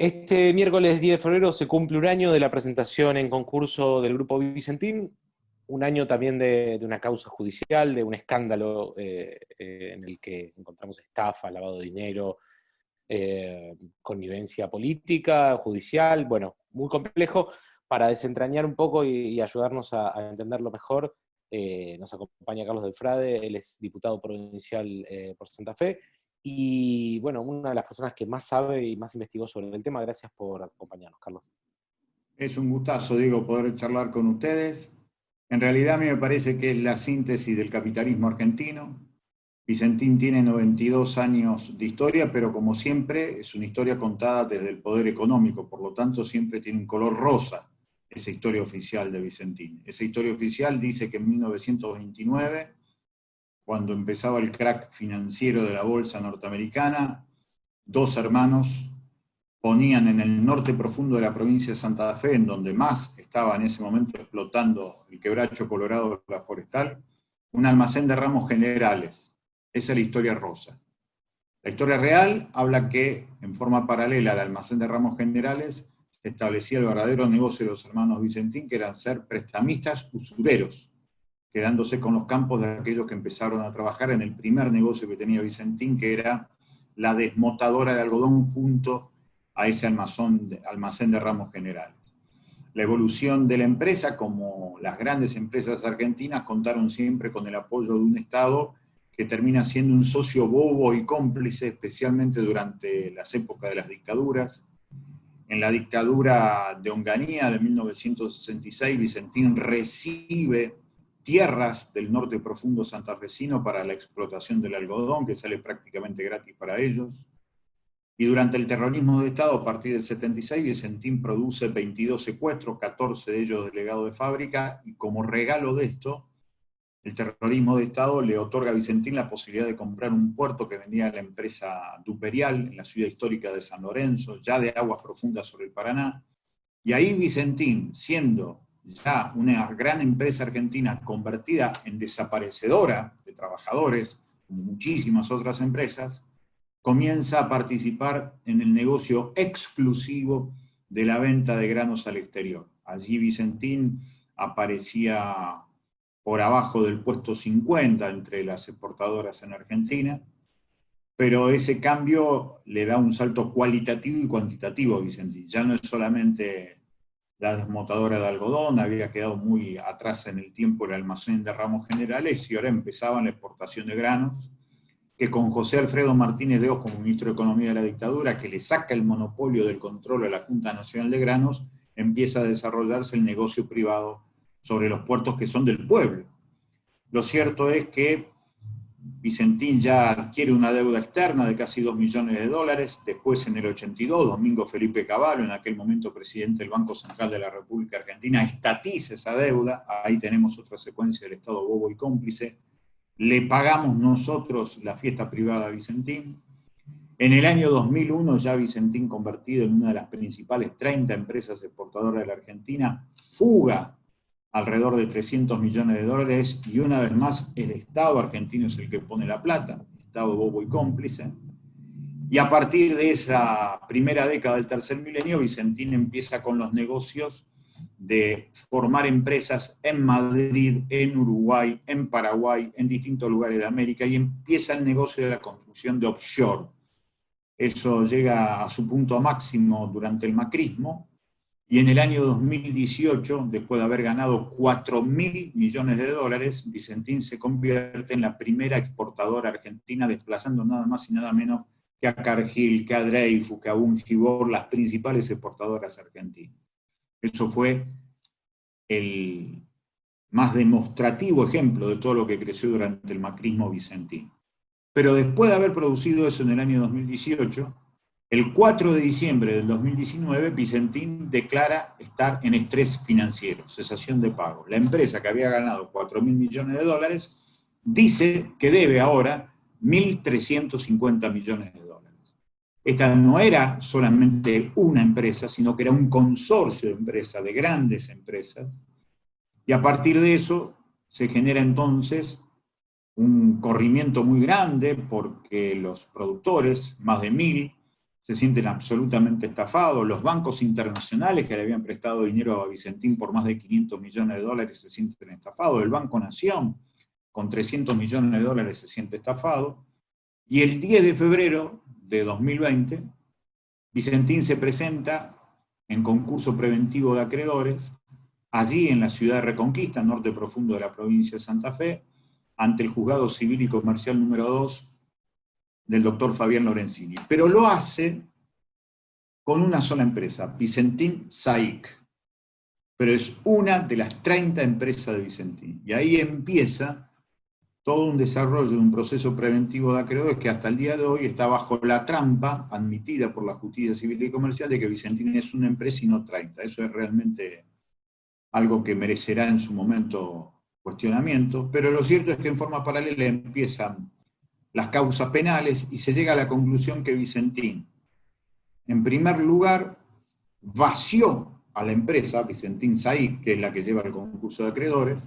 Este miércoles 10 de febrero se cumple un año de la presentación en concurso del Grupo Vicentín, un año también de, una causa judicial, de un escándalo eh, eh, en el que encontramos estafa, lavado de dinero, eh, connivencia política, judicial, bueno, muy complejo. Para desentrañar un poco y, ayudarnos a, a, entenderlo mejor, nos acompaña Carlos Delfrade, él es diputado provincial por Santa Fe, y bueno, una de las personas que más sabe y más investigó sobre el tema. Gracias por acompañarnos, Carlos. Es un gustazo, digo, poder charlar con ustedes. En realidad a mí me parece que es la síntesis del capitalismo argentino. Vicentín tiene 92 años de historia, pero como siempre es una historia contada desde el poder económico, por lo tanto siempre tiene un color rosa esa historia oficial de Vicentín. Esa historia oficial dice que en 1929, cuando empezaba el crack financiero de la bolsa norteamericana, dos hermanos ponían en el norte profundo de la provincia de Santa Fe, en donde más estaba en ese momento explotando el quebracho colorado de la forestal, un almacén de ramos generales. Esa es la historia rosa. La historia real habla que, en forma paralela al almacén de ramos generales, se establecía el verdadero negocio de los hermanos Vicentín, que eran ser prestamistas usureros, quedándose con los campos de aquellos que empezaron a trabajar en el primer negocio que tenía Vicentín, que era la desmotadora de algodón junto a ese almacén de ramos generales. La evolución de la empresa, como las grandes empresas argentinas, contaron siempre con el apoyo de un Estado que termina siendo un socio bobo y cómplice, especialmente durante las épocas de las dictaduras. En la dictadura de Onganía de 1966, Vicentín recibe tierras del norte profundo santafesino para la explotación del algodón, que sale prácticamente gratis para ellos. Y durante el terrorismo de Estado, a partir del 76, Vicentín produce 22 secuestros, 14 de ellos delegados de fábrica, y como regalo de esto, el terrorismo de Estado le otorga a Vicentín la posibilidad de comprar un puerto que vendía la empresa Duperial, en la ciudad histórica de San Lorenzo, ya de aguas profundas sobre el Paraná. Y ahí Vicentín, siendo ya una gran empresa argentina convertida en desaparecedora de trabajadores, como muchísimas otras empresas, comienza a participar en el negocio exclusivo de la venta de granos al exterior. Allí Vicentín aparecía por abajo del puesto 50 entre las exportadoras en Argentina, pero ese cambio le da un salto cualitativo y cuantitativo a Vicentín. Ya no es solamente la desmotadora de algodón, había quedado muy atrás en el tiempo el almacén de ramos generales y ahora empezaba la exportación de granos, que con José Alfredo Martínez de Oz como ministro de Economía de la dictadura, que le saca el monopolio del control a la Junta Nacional de Granos, empieza a desarrollarse el negocio privado sobre los puertos que son del pueblo. Lo cierto es que Vicentín ya adquiere una deuda externa de casi 2 millones de dólares, después en el 82, Domingo Felipe Cavallo, en aquel momento presidente del Banco Central de la República Argentina, estatiza esa deuda, ahí tenemos otra secuencia del Estado bobo y cómplice, le pagamos nosotros la fiesta privada a Vicentín. En el año 2001 ya Vicentín convertido en una de las principales 30 empresas exportadoras de la Argentina, fuga alrededor de 300 millones de dólares y una vez más el Estado argentino es el que pone la plata, Estado bobo y cómplice. Y a partir de esa primera década del tercer milenio, Vicentín empieza con los negocios de formar empresas en Madrid, en Uruguay, en Paraguay, en distintos lugares de América, y empieza el negocio de la construcción de offshore. Eso llega a su punto máximo durante el macrismo, y en el año 2018, después de haber ganado 4 mil millones de dólares, Vicentín se convierte en la primera exportadora argentina, desplazando nada más y nada menos que a Cargill, que a Dreyfus, que a Bungibor, las principales exportadoras argentinas. Eso fue el más demostrativo ejemplo de todo lo que creció durante el macrismo vicentino. Pero después de haber producido eso en el año 2018, el 4 de diciembre del 2019, Vicentín declara estar en estrés financiero, cesación de pago. La empresa que había ganado 4 mil millones de dólares dice que debe ahora 1.350 millones de dólares. Esta no era solamente una empresa, sino que era un consorcio de empresas, de grandes empresas, y a partir de eso se genera entonces un corrimiento muy grande porque los productores, más de mil, se sienten absolutamente estafados, los bancos internacionales que le habían prestado dinero a Vicentín por más de 500 millones de dólares se sienten estafados, el Banco Nación con 300 millones de dólares se siente estafado, y el 10 de febrero de 2020, Vicentín se presenta en concurso preventivo de acreedores, allí en la ciudad de Reconquista, norte profundo de la provincia de Santa Fe, ante el Juzgado Civil y Comercial número 2 del doctor Fabián Lorenzini. Pero lo hace con una sola empresa, Vicentín SAIC. Pero es una de las 30 empresas de Vicentín. Y ahí empieza todo un desarrollo de un proceso preventivo de acreedores que hasta el día de hoy está bajo la trampa admitida por la justicia civil y comercial de que Vicentín es una empresa y no 30. Eso es realmente algo que merecerá en su momento cuestionamiento, pero lo cierto es que en forma paralela empiezan las causas penales y se llega a la conclusión que Vicentín, en primer lugar, vació a la empresa, Vicentín Saí, que es la que lleva el concurso de acreedores,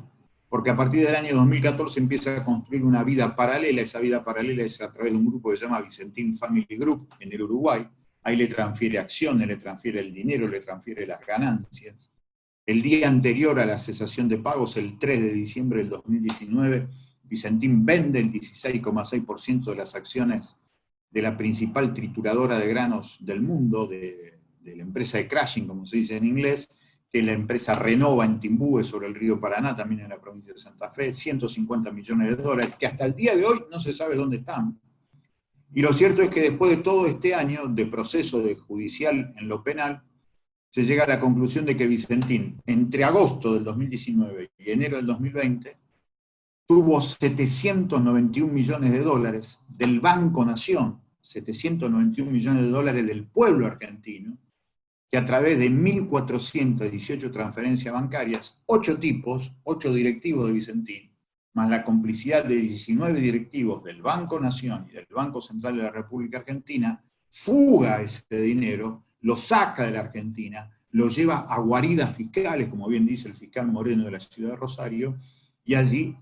porque a partir del año 2014 empieza a construir una vida paralela, esa vida paralela es a través de un grupo que se llama Vicentín Family Group en el Uruguay, ahí le transfiere acciones, le transfiere el dinero, le transfiere las ganancias. El día anterior a la cesación de pagos, el 3 de diciembre del 2019, Vicentín vende el 16,6% de las acciones de la principal trituradora de granos del mundo, de, la empresa de Crashing, como se dice en inglés, que la empresa Renova en Timbúe, sobre el río Paraná, también en la provincia de Santa Fe, 150 millones de dólares, que hasta el día de hoy no se sabe dónde están. Y lo cierto es que después de todo este año de proceso judicial en lo penal, se llega a la conclusión de que Vicentín, entre agosto del 2019 y enero del 2020, tuvo 791 millones de dólares del Banco Nación, 791 millones de dólares del pueblo argentino, que a través de 1.418 transferencias bancarias, ocho tipos, ocho directivos de Vicentín, más la complicidad de 19 directivos del Banco Nación y del Banco Central de la República Argentina, fuga ese dinero, lo saca de la Argentina, lo lleva a guaridas fiscales, como bien dice el fiscal Moreno de la ciudad de Rosario, y allí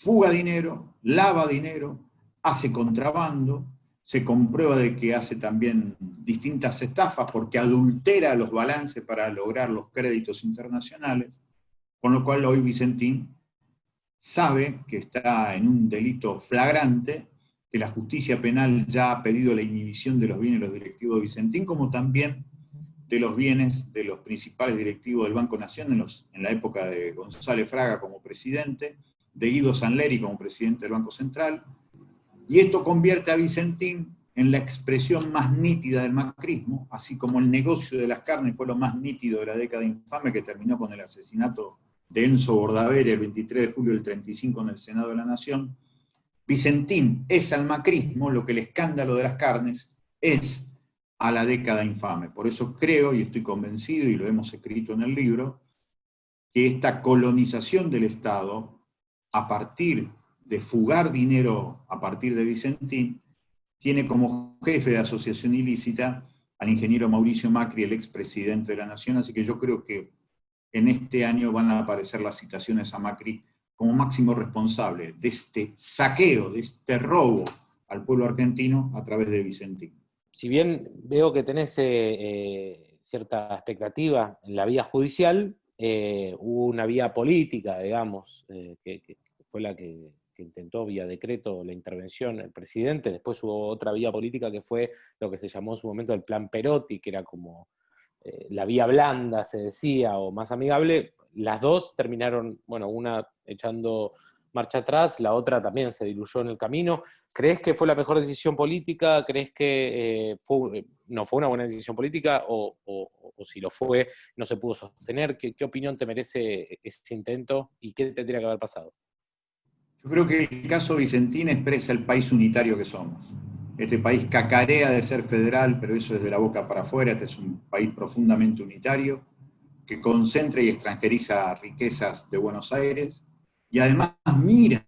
fuga dinero, lava dinero, hace contrabando, se comprueba de que hace también distintas estafas porque adultera los balances para lograr los créditos internacionales, con lo cual hoy Vicentín sabe que está en un delito flagrante, que la justicia penal ya ha pedido la inhibición de los bienes de los directivos de Vicentín, como también de los bienes de los principales directivos del Banco Nación en, en la época de González Fraga como presidente, de Guido Sanleri como presidente del Banco Central, y esto convierte a Vicentín en la expresión más nítida del macrismo, así como el negocio de las carnes fue lo más nítido de la década infame que terminó con el asesinato de Enzo Bordavere el 23 de julio del 35 en el Senado de la Nación, Vicentín es al macrismo lo que el escándalo de las carnes es a la década infame. Por eso creo, y estoy convencido, y lo hemos escrito en el libro, que esta colonización del Estado a partir de fugar dinero a partir de Vicentín, tiene como jefe de asociación ilícita al ingeniero Mauricio Macri, el expresidente de la Nación, así que yo creo que en este año van a aparecer las citaciones a Macri como máximo responsable de este saqueo, de este robo al pueblo argentino a través de Vicentín. Si bien veo que tenés eh, eh, cierta expectativa en la vía judicial, eh, hubo una vía política, digamos, eh, que, fue la que, intentó vía decreto la intervención el presidente, después hubo otra vía política que fue lo que se llamó en su momento el plan Perotti, que era como eh, la vía blanda, se decía, o más amigable, las dos terminaron, bueno, una echando marcha atrás, la otra también se diluyó en el camino. ¿Crees que fue la mejor decisión política? ¿Crees que fue, no fue una buena decisión política? O, o si lo fue, no se pudo sostener. ¿Qué, opinión te merece ese intento y qué tendría que haber pasado? Yo creo que el caso Vicentín expresa el país unitario que somos. Este país cacarea de ser federal, pero eso es de la boca para afuera. Este es un país profundamente unitario, que concentra y extranjeriza riquezas de Buenos Aires, y además mira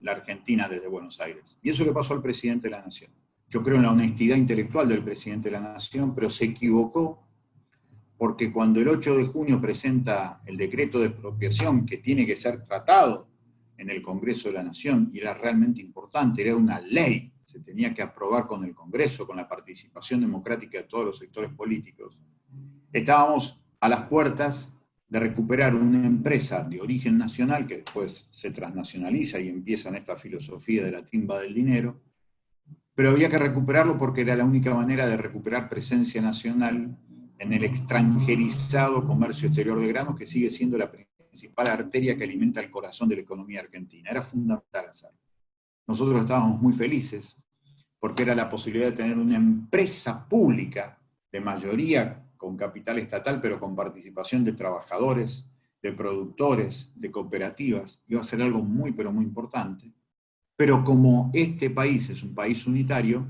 la Argentina desde Buenos Aires. Y eso le pasó al presidente de la Nación. Yo creo en la honestidad intelectual del presidente de la Nación, pero se equivocó porque cuando el 8 de junio presenta el decreto de expropiación que tiene que ser tratado en el Congreso de la Nación, y era realmente importante, era una ley, se tenía que aprobar con el Congreso, con la participación democrática de todos los sectores políticos, estábamos a las puertas de recuperar una empresa de origen nacional que después se transnacionaliza y empieza en esta filosofía de la timba del dinero, pero había que recuperarlo porque era la única manera de recuperar presencia nacional en el extranjerizado comercio exterior de granos, que sigue siendo la principal arteria que alimenta el corazón de la economía argentina. Era fundamental hacerlo. Nosotros estábamos muy felices, porque era la posibilidad de tener una empresa pública, de mayoría con capital estatal, pero con participación de trabajadores, de productores, de cooperativas, iba a ser algo muy, pero muy importante. Pero como este país es un país unitario,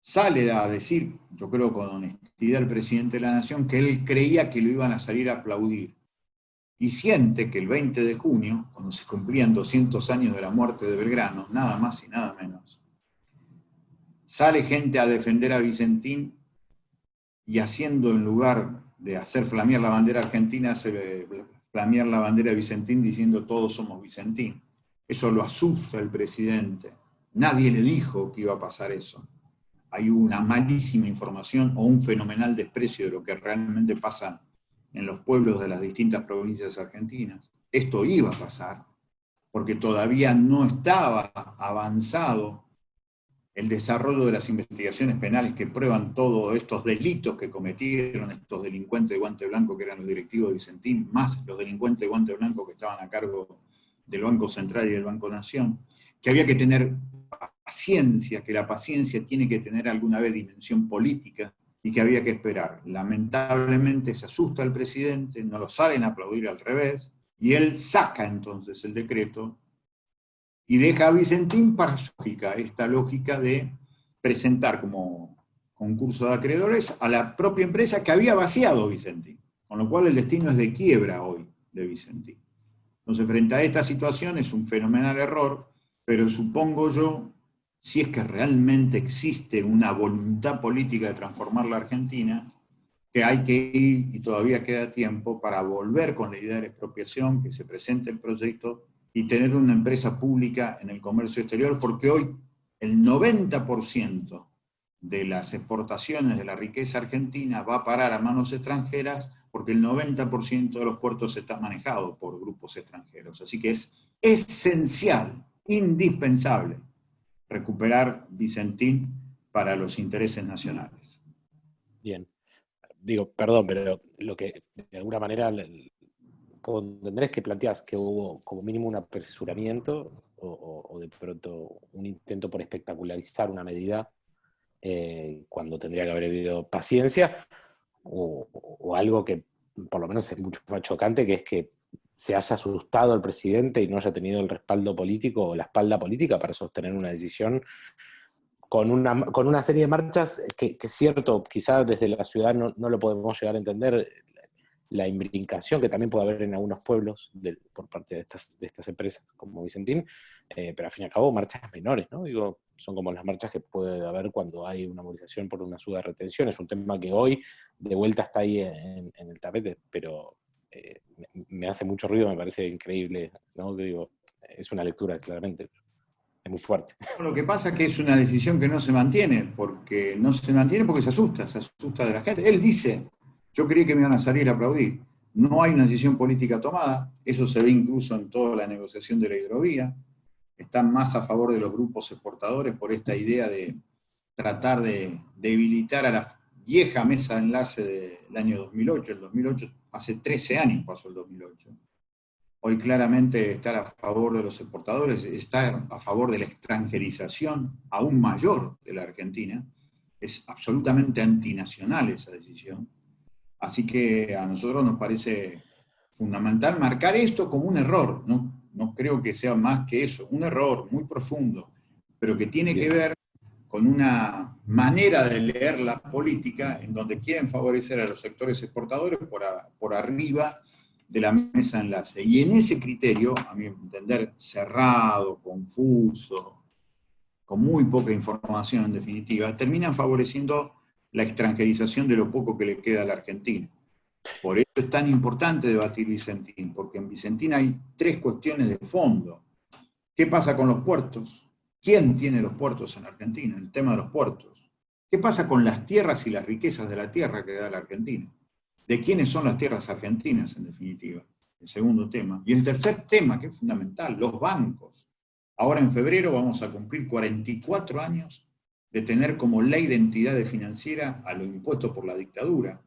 sale a decir, yo creo con honestidad el presidente de la Nación, que él creía que lo iban a salir a aplaudir. Y siente que el 20 de junio, cuando se cumplían 200 años de la muerte de Belgrano, nada más y nada menos, sale gente a defender a Vicentín y haciendo en lugar de hacer flamear la bandera argentina, hace flamear la bandera de Vicentín diciendo todos somos Vicentín. Eso lo asusta el presidente. Nadie le dijo que iba a pasar eso. Hay una malísima información o un fenomenal desprecio de lo que realmente pasa en los pueblos de las distintas provincias argentinas. Esto iba a pasar, porque todavía no estaba avanzado el desarrollo de las investigaciones penales que prueban todos estos delitos que cometieron estos delincuentes de guante blanco que eran los directivos de Vicentín, más los delincuentes de guante blanco que estaban a cargo del Banco Central y del Banco Nación, que había que tener paciencia, que la paciencia tiene que tener alguna vez dimensión política, y que había que esperar. Lamentablemente se asusta el presidente, no lo salen a aplaudir al revés, y él saca entonces el decreto y deja a Vicentín para su lógica, esta lógica de presentar como concurso de acreedores a la propia empresa que había vaciado Vicentín, con lo cual el destino es de quiebra hoy de Vicentín. Entonces, frente a esta situación es un fenomenal error, pero supongo yo, si es que realmente existe una voluntad política de transformar la Argentina, que hay que ir, y todavía queda tiempo, para volver con la idea de la expropiación, que se presente el proyecto y tener una empresa pública en el comercio exterior, porque hoy el 90% de las exportaciones de la riqueza argentina va a parar a manos extranjeras porque el 90% de los puertos está manejado por grupos extranjeros. Así que es esencial, indispensable, recuperar Vicentín para los intereses nacionales. Bien. Digo, perdón, pero lo que de alguna manera es que planteas que hubo como mínimo un apresuramiento o, de pronto un intento por espectacularizar una medida eh, cuando tendría que haber habido paciencia, o, algo que por lo menos es mucho más chocante, que es que se haya asustado el presidente y no haya tenido el respaldo político o la espalda política para sostener una decisión con una, con una serie de marchas que, es cierto, quizás desde la ciudad no, no, lo podemos llegar a entender, la imbrincación que también puede haber en algunos pueblos por parte de estas, de estas empresas como Vicentín, eh, pero al fin y al cabo marchas menores, ¿no? Digo, son como las marchas que puede haber cuando hay una movilización por una suba de retención, es un tema que hoy de vuelta está ahí en, el tapete, pero eh, me hace mucho ruido, me parece increíble, ¿no? Digo, es una lectura claramente, es muy fuerte. Lo que pasa es que es una decisión que no se mantiene, porque no se mantiene porque se asusta, se asusta de la gente. Él dice, yo creí que me iban a salir a aplaudir. No hay una decisión política tomada, eso se ve incluso en toda la negociación de la hidrovía. Están más a favor de los grupos exportadores por esta idea de tratar de debilitar a la vieja mesa de enlace del año 2008. El 2008, hace 13 años pasó el 2008. Hoy claramente estar a favor de los exportadores, estar a favor de la extranjerización aún mayor de la Argentina, es absolutamente antinacional esa decisión Así que a nosotros nos parece fundamental marcar esto como un error, no, no creo que sea más que eso, un error muy profundo, pero que tiene que ver con una manera de leer la política en donde quieren favorecer a los sectores exportadores por, por arriba de la mesa enlace. Y en ese criterio, a mi entender, cerrado, confuso, con muy poca información en definitiva, terminan favoreciendo la extranjerización de lo poco que le queda a la Argentina. Por eso es tan importante debatir Vicentín, porque en Vicentín hay tres cuestiones de fondo. ¿Qué pasa con los puertos? ¿Quién tiene los puertos en Argentina? El tema de los puertos. ¿Qué pasa con las tierras y las riquezas de la tierra que da la Argentina? ¿De quiénes son las tierras argentinas, en definitiva? El segundo tema. Y el tercer tema, que es fundamental, los bancos. Ahora en febrero vamos a cumplir 44 años de tener como ley de entidad financiera a lo impuesto por la dictadura.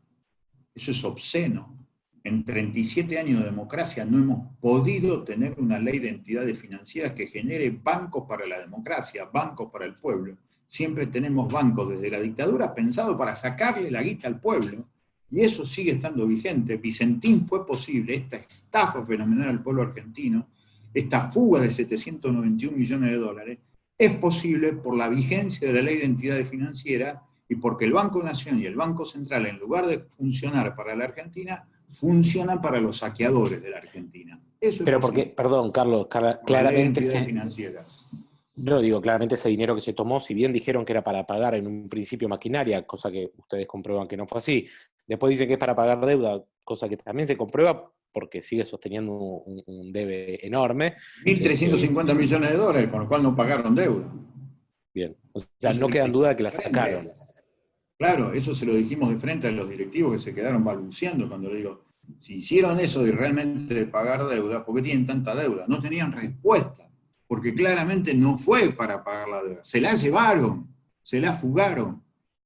Eso es obsceno. En 37 años de democracia no hemos podido tener una ley de entidades financieras que genere bancos para la democracia, bancos para el pueblo. Siempre tenemos bancos desde la dictadura pensados para sacarle la guita al pueblo, y eso sigue estando vigente. Vicentín fue posible, esta estafa fenomenal al pueblo argentino, esta fuga de 791 millones de dólares, es posible por la vigencia de la ley de entidades financieras y porque el Banco Nación y el Banco Central, en lugar de funcionar para la Argentina, funcionan para los saqueadores de la Argentina. Eso Pero porque, perdón, Carlos, claramente... financieras. No, digo, claramente ese dinero que se tomó, si bien dijeron que era para pagar en un principio maquinaria, cosa que ustedes comprueban que no fue así, después dicen que es para pagar deuda, cosa que también se comprueba porque sigue sosteniendo un, debe enorme. 1.350 millones de dólares, con lo cual no pagaron deuda. Bien, o sea, no queda duda de que la sacaron. Claro, eso se lo dijimos de frente a los directivos que se quedaron balbuceando cuando le digo, si hicieron eso de realmente pagar deuda, ¿por qué tienen tanta deuda? No tenían respuesta, porque claramente no fue para pagar la deuda. Se la llevaron, se la fugaron.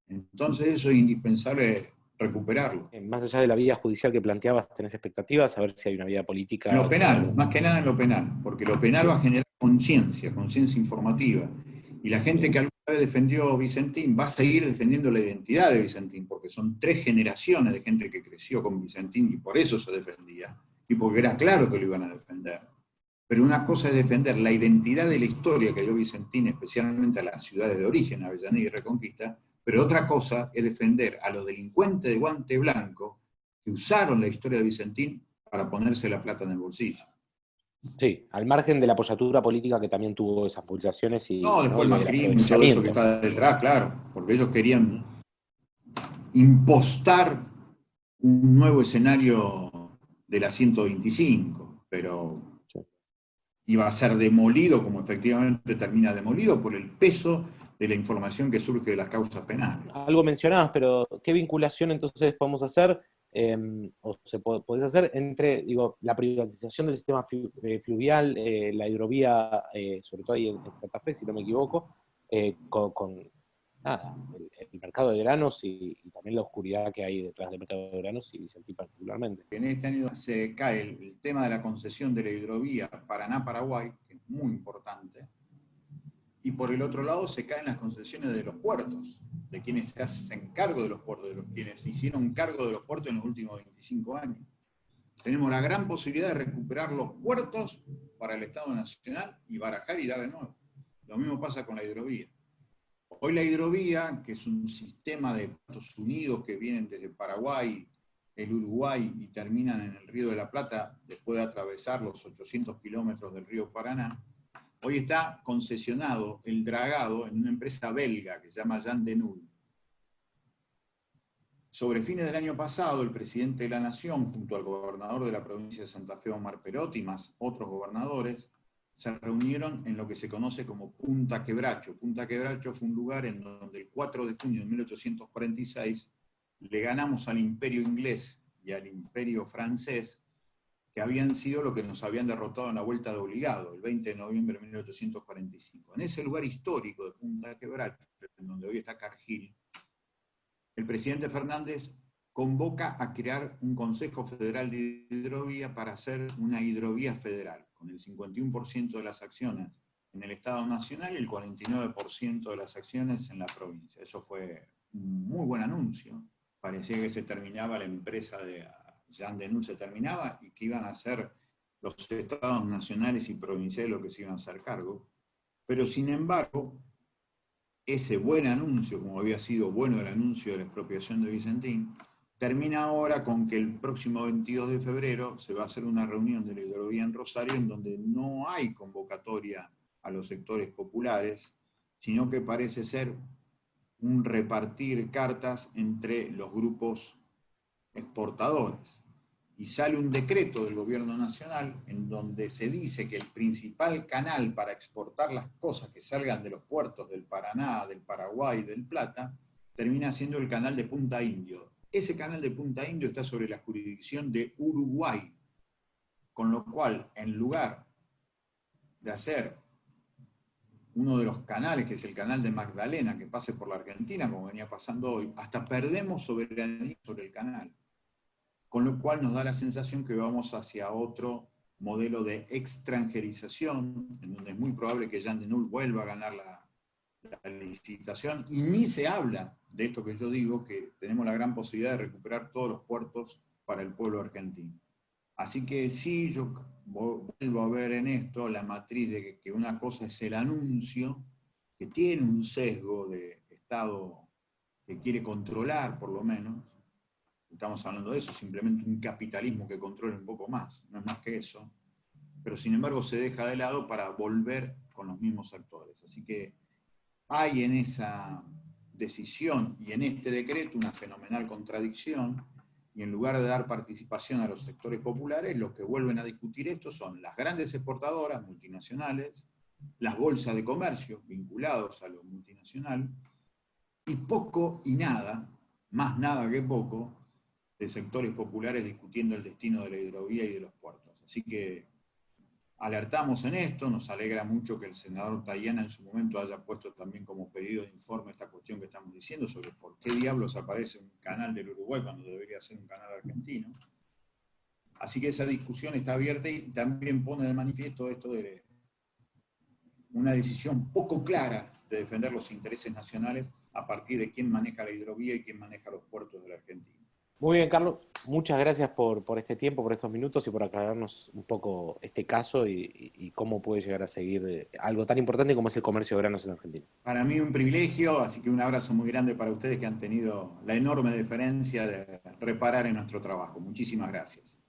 Entonces eso es indispensable recuperarlo. Eh, más allá de la vía judicial que planteabas, ¿tenés expectativas? A ver si hay una vía política. En lo penal, más que nada en lo penal, porque lo penal va a generar conciencia, conciencia informativa. Y la gente que alguna vez defendió Vicentín va a seguir defendiendo la identidad de Vicentín, porque son tres generaciones de gente que creció con Vicentín y por eso se defendía, y porque era claro que lo iban a defender. Pero una cosa es defender la identidad de la historia que dio Vicentín, especialmente a las ciudades de origen, Avellaneda y Reconquista, pero otra cosa es defender a los delincuentes de guante blanco que usaron la historia de Vicentín para ponerse la plata en el bolsillo. Sí, al margen de la apoyatura política que también tuvo esas pulsaciones y... No, después el macrismo y todo eso que está detrás, claro, porque ellos querían impostar un nuevo escenario de la 125, pero iba a ser demolido, como efectivamente termina demolido, por el peso de la información que surge de las causas penales. Algo mencionabas, pero ¿qué vinculación entonces podemos hacer Em, o se puede, hacer entre digo, la privatización del sistema eh, fluvial, eh, la hidrovía, eh, sobre todo ahí en, Santa Fe, si no me equivoco, con, el, mercado de granos y, también la oscuridad que hay detrás del mercado de granos y Vicentín particularmente. En este año se cae el tema de la concesión de la hidrovía Paraná-Paraguay, que es muy importante, y por el otro lado se caen las concesiones de los puertos, de quienes se hacen cargo de los puertos, de los quienes hicieron cargo de los puertos en los últimos 25 años. Tenemos la gran posibilidad de recuperar los puertos para el Estado Nacional y barajar y dar de nuevo. Lo mismo pasa con la hidrovía. Hoy la hidrovía, que es un sistema de Estados Unidos que vienen desde Paraguay, el Uruguay y terminan en el Río de la Plata, después de atravesar los 800 kilómetros del río Paraná, Hoy está concesionado el dragado en una empresa belga que se llama Jan de Null. Sobre fines del año pasado, el presidente de la Nación, junto al gobernador de la provincia de Santa Fe, Omar Perotti, más otros gobernadores, se reunieron en lo que se conoce como Punta Quebracho. Punta Quebracho fue un lugar en donde el 4 de junio de 1846 le ganamos al imperio inglés y al imperio francés que habían sido lo que nos habían derrotado en la vuelta de obligado, el 20 de noviembre de 1845. En ese lugar histórico de Punta Quebracho, en donde hoy está Cargill, el presidente Fernández convoca a crear un Consejo Federal de Hidrovía para hacer una hidrovía federal, con el 51% de las acciones en el Estado Nacional y el 49% de las acciones en la provincia. Eso fue un muy buen anuncio. Parecía que se terminaba la empresa de ya Denun se terminaba y que iban a ser los estados nacionales y provinciales los que se iban a hacer cargo. Pero sin embargo, ese buen anuncio, como había sido bueno el anuncio de la expropiación de Vicentín, termina ahora con que el próximo 22 de febrero se va a hacer una reunión de la hidrovía en Rosario en donde no hay convocatoria a los sectores populares, sino que parece ser un repartir cartas entre los grupos exportadores. Y sale un decreto del gobierno nacional en donde se dice que el principal canal para exportar las cosas que salgan de los puertos del Paraná, del Paraguay, del Plata, termina siendo el canal de Punta Indio. Ese canal de Punta Indio está sobre la jurisdicción de Uruguay, con lo cual, en lugar de hacer uno de los canales, que es el canal de Magdalena, que pase por la Argentina, como venía pasando hoy, hasta perdemos soberanía sobre el canal con lo cual nos da la sensación que vamos hacia otro modelo de extranjerización, en donde es muy probable que Jean de vuelva a ganar la, la, licitación, y ni se habla de esto que yo digo, que tenemos la gran posibilidad de recuperar todos los puertos para el pueblo argentino. Así que sí, yo vuelvo a ver en esto la matriz de que una cosa es el anuncio, que tiene un sesgo de Estado que quiere controlar, por lo menos, estamos hablando de eso, simplemente un capitalismo que controle un poco más, no es más que eso, pero sin embargo se deja de lado para volver con los mismos actores. Así que hay en esa decisión y en este decreto una fenomenal contradicción, y en lugar de dar participación a los sectores populares, lo que vuelven a discutir esto son las grandes exportadoras multinacionales, las bolsas de comercio vinculados a lo multinacional, y poco y nada, más nada que poco, de sectores populares discutiendo el destino de la hidrovía y de los puertos. Así que alertamos en esto, nos alegra mucho que el senador Tayana en su momento haya puesto también como pedido de informe esta cuestión que estamos diciendo sobre por qué diablos aparece un canal del Uruguay cuando debería ser un canal argentino. Así que esa discusión está abierta y también pone de manifiesto esto de una decisión poco clara de defender los intereses nacionales a partir de quién maneja la hidrovía y quién maneja los puertos de la Argentina. Muy bien, Carlos. Muchas gracias por, este tiempo, por estos minutos y por aclararnos un poco este caso y, cómo puede llegar a seguir eh, algo tan importante como es el comercio de granos en Argentina. Para mí un privilegio, así que un abrazo muy grande para ustedes que han tenido la enorme deferencia de reparar en nuestro trabajo. Muchísimas gracias.